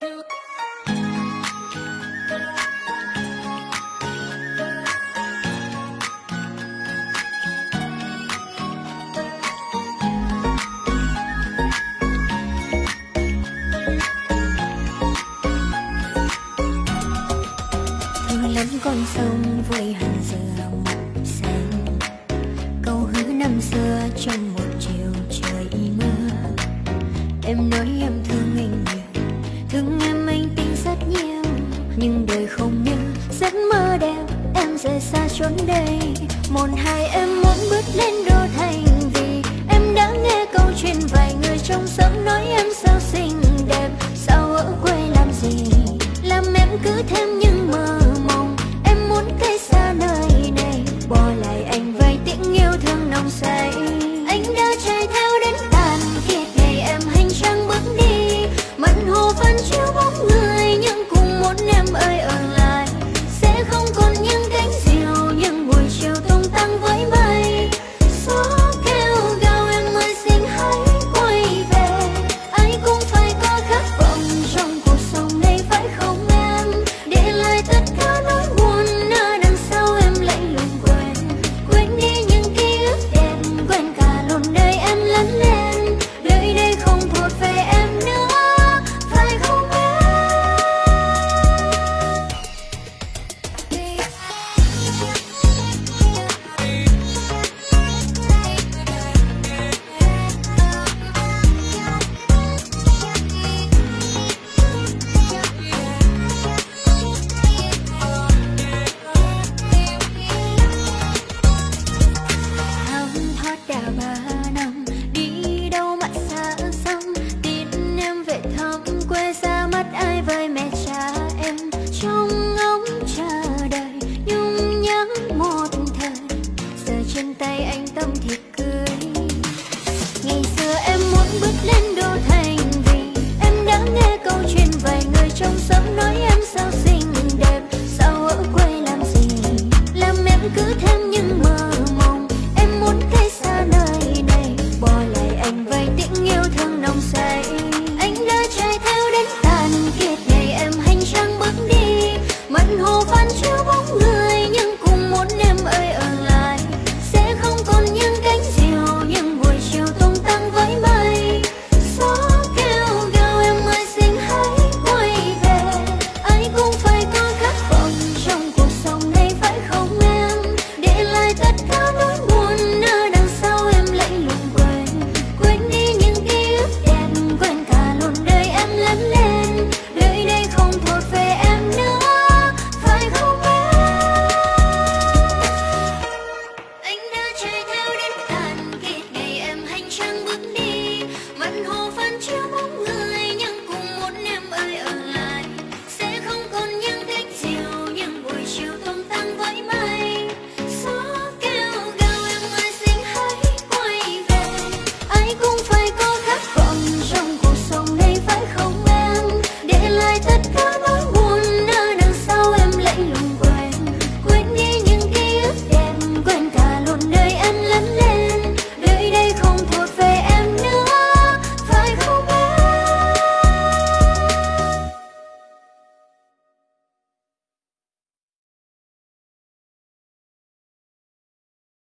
thương lắm con sông với hàng dừa mộng xanh. Câu hứa năm xưa trong một chiều trời mưa. Em nói em thương anh nhiều nhưng đời không như giấc mơ đẹp, em rời xa chốn đây. Một hai, em muốn bước lên đô thành vì em đã nghe câu chuyện vài người trong sống nói em sao xinh